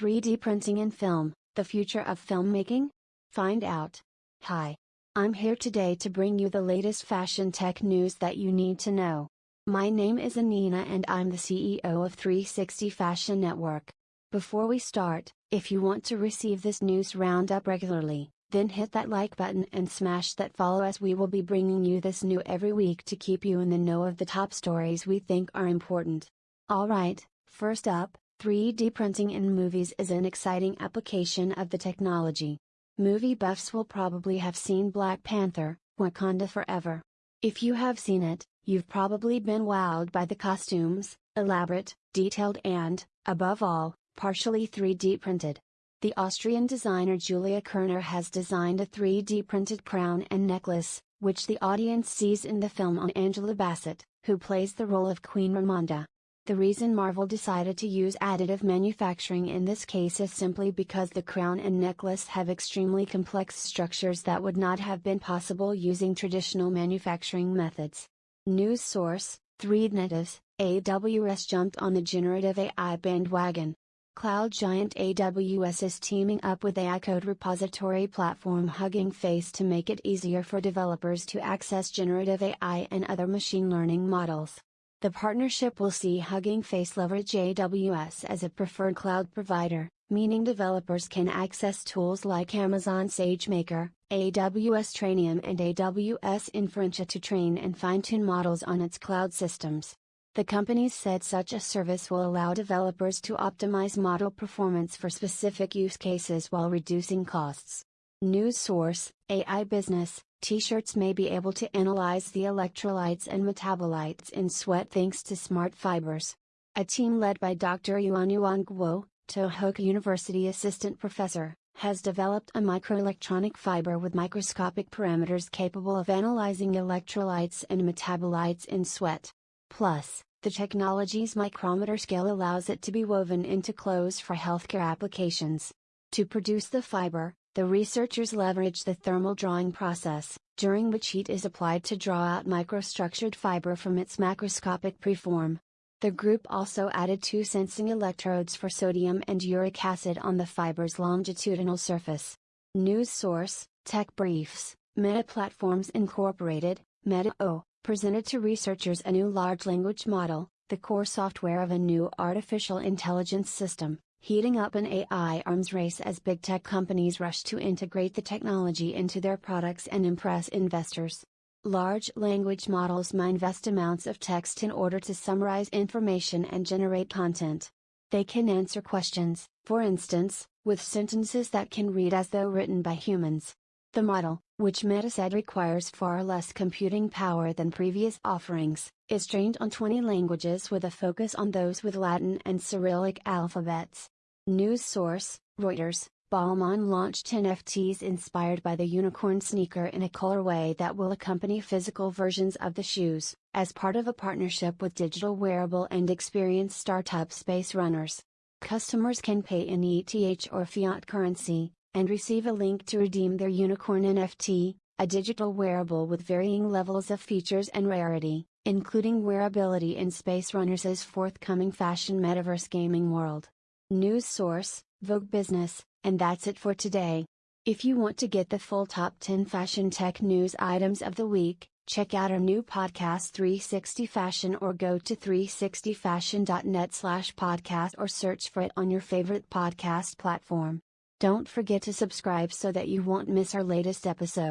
3D printing in film, the future of filmmaking? Find out. Hi. I'm here today to bring you the latest fashion tech news that you need to know. My name is Anina and I'm the CEO of 360 Fashion Network. Before we start, if you want to receive this news roundup regularly, then hit that like button and smash that follow as we will be bringing you this new every week to keep you in the know of the top stories we think are important. Alright, first up, 3D printing in movies is an exciting application of the technology. Movie buffs will probably have seen Black Panther, Wakanda Forever. If you have seen it, you've probably been wowed by the costumes, elaborate, detailed and, above all, partially 3D printed. The Austrian designer Julia Koerner has designed a 3D printed crown and necklace, which the audience sees in the film on Angela Bassett, who plays the role of Queen Ramonda. The reason Marvel decided to use additive manufacturing in this case is simply because the crown and necklace have extremely complex structures that would not have been possible using traditional manufacturing methods. News source 3Dnatives, AWS jumped on the generative AI bandwagon. Cloud giant AWS is teaming up with AI code repository platform Hugging Face to make it easier for developers to access generative AI and other machine learning models. The partnership will see Hugging Face leverage AWS as a preferred cloud provider, meaning developers can access tools like Amazon SageMaker, AWS Trainium and AWS Inferentia to train and fine-tune models on its cloud systems. The companies said such a service will allow developers to optimize model performance for specific use cases while reducing costs. News source, AI Business, T-shirts may be able to analyze the electrolytes and metabolites in sweat thanks to smart fibers. A team led by Dr. Yuanyuan Guo, Tohoku University assistant professor, has developed a microelectronic fiber with microscopic parameters capable of analyzing electrolytes and metabolites in sweat. Plus, the technology's micrometer scale allows it to be woven into clothes for healthcare applications. To produce the fiber, the researchers leverage the thermal drawing process, during which heat is applied to draw out microstructured fiber from its macroscopic preform. The group also added two sensing electrodes for sodium and uric acid on the fiber's longitudinal surface. News source, Tech Briefs, Meta Platforms Incorporated, Meta O, presented to researchers a new large language model, the core software of a new artificial intelligence system heating up an AI arms race as big tech companies rush to integrate the technology into their products and impress investors. Large language models mine vast amounts of text in order to summarize information and generate content. They can answer questions, for instance, with sentences that can read as though written by humans. The model, which Meta said requires far less computing power than previous offerings, is trained on 20 languages with a focus on those with Latin and Cyrillic alphabets. News source, Reuters, Balmain launched NFTs inspired by the unicorn sneaker in a colorway that will accompany physical versions of the shoes, as part of a partnership with digital wearable and experience startup Space Runners. Customers can pay in ETH or fiat currency, and receive a link to redeem their Unicorn NFT, a digital wearable with varying levels of features and rarity, including wearability in Space Runners' forthcoming fashion metaverse gaming world. News source, Vogue Business, and that's it for today. If you want to get the full top 10 fashion tech news items of the week, check out our new podcast 360 Fashion or go to 360fashion.net slash podcast or search for it on your favorite podcast platform. Don't forget to subscribe so that you won't miss our latest episode.